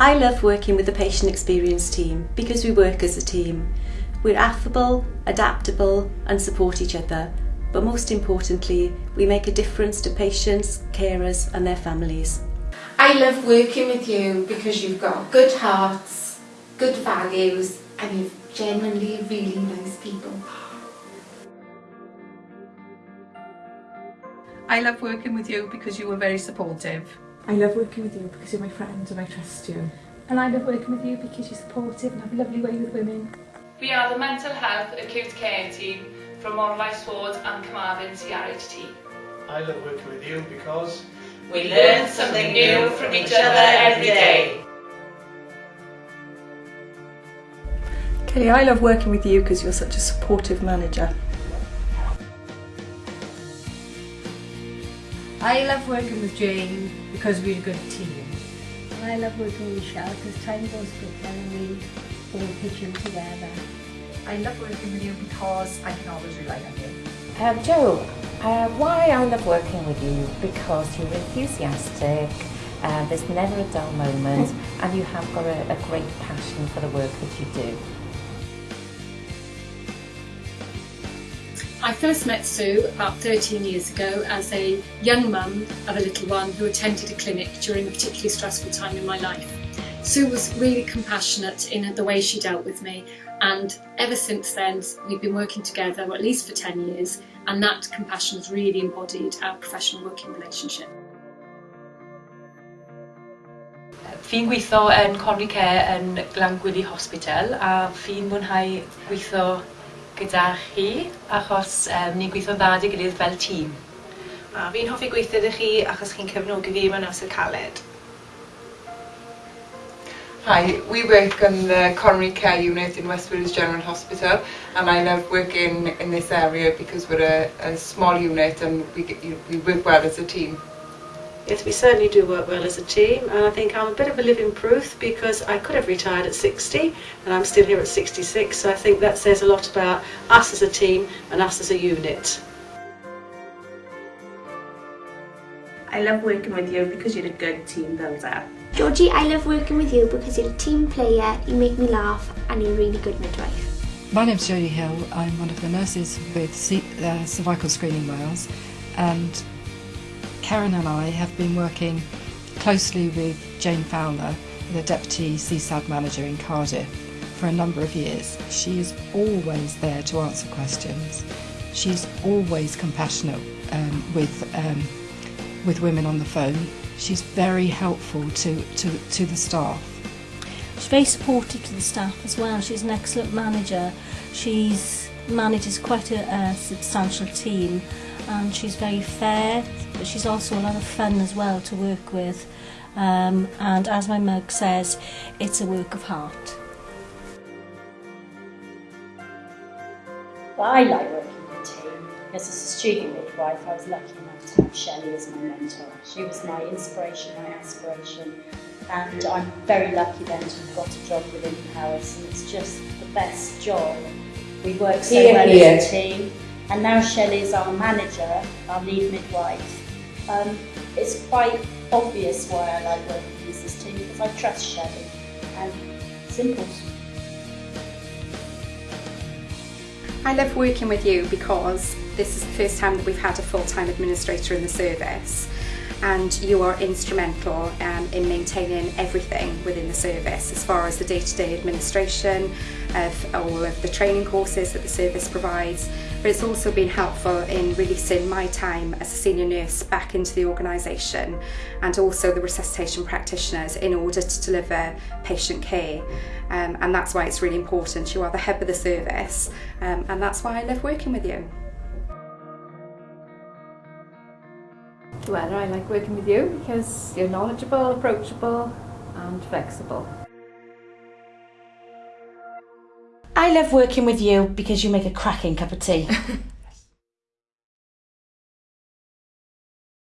I love working with the patient experience team because we work as a team. We're affable, adaptable and support each other, but most importantly, we make a difference to patients, carers and their families. I love working with you because you've got good hearts, good values and you're genuinely really nice people. I love working with you because you were very supportive. I love working with you because you're my friend and I trust you. And I love working with you because you're supportive and have a lovely way with women. We are the Mental Health Acute Care Team from Morlais Ward and Carmarthen CRHT. I love working with you because we learn something new from each other every day. Kelly, I love working with you because you're such a supportive manager. I love working with Jane because we're a good team. I love working with Michelle because time goes quicker and we all pitch in together. I love working with you because I can always rely on you. Um, Joe, uh, why I love working with you? Because you're enthusiastic, uh, there's never a dull moment, and you have got a, a great passion for the work that you do. I first met Sue about 13 years ago as a young mum of a little one who attended a clinic during a particularly stressful time in my life. Sue was really compassionate in the way she dealt with me and ever since then we've been working together at least for 10 years and that compassion has really embodied our professional working relationship. Fi'n gweithio yn Conwy Care yn Glangwili Hospital a fi'n mwynhau gweithio gyda chi achos um, ni'n gweithio dda dy gilydd fel tîm. A fi'n hoffi gweithio dy chi achos chi'n cefnogi fi mewn amser caled. Hi, we work in the coronary care unit in West Wales General Hospital and I love working in this area because we're a, a small unit and we, we work well as a team. Yes, we certainly do work well as a team and I think I'm a bit of a living proof because I could have retired at 60 and I'm still here at 66 so I think that says a lot about us as a team and us as a unit. I love working with you because you're a good team builder. Georgie, I love working with you because you're a team player, you make me laugh and you're a really good midwife. My name's Jodie Hill, I'm one of the nurses with C uh, Cervical Screening Wales and Karen and I have been working closely with Jane Fowler, the Deputy CSAD Manager in Cardiff, for a number of years. She is always there to answer questions. She's always compassionate um, with, um, with women on the phone. She's very helpful to, to, to the staff. She's very supportive to the staff as well. She's an excellent manager. She's manages quite a, a substantial team and she's very fair but she's also a lot of fun as well to work with um, and as my mug says it's a work of heart. Well, I like working in a team because as a student midwife I was lucky enough to have Shelley as my mentor. She was my inspiration, my aspiration and I'm very lucky then to have got a job within Paris and it's just the best job. We work so here, well here. as a team and now Shelley is our manager, our lead midwife. Um, it's quite obvious why I like working with this team because I trust Shelley and simple. I love working with you because this is the first time that we've had a full-time administrator in the service and you are instrumental um, in maintaining everything within the service as far as the day-to-day -day administration of all of the training courses that the service provides but it's also been helpful in releasing my time as a senior nurse back into the organisation and also the resuscitation practitioners in order to deliver patient care um, and that's why it's really important you are the head of the service um, and that's why I love working with you. Well, I like working with you because you're knowledgeable, approachable and flexible. I love working with you because you make a cracking cup of tea.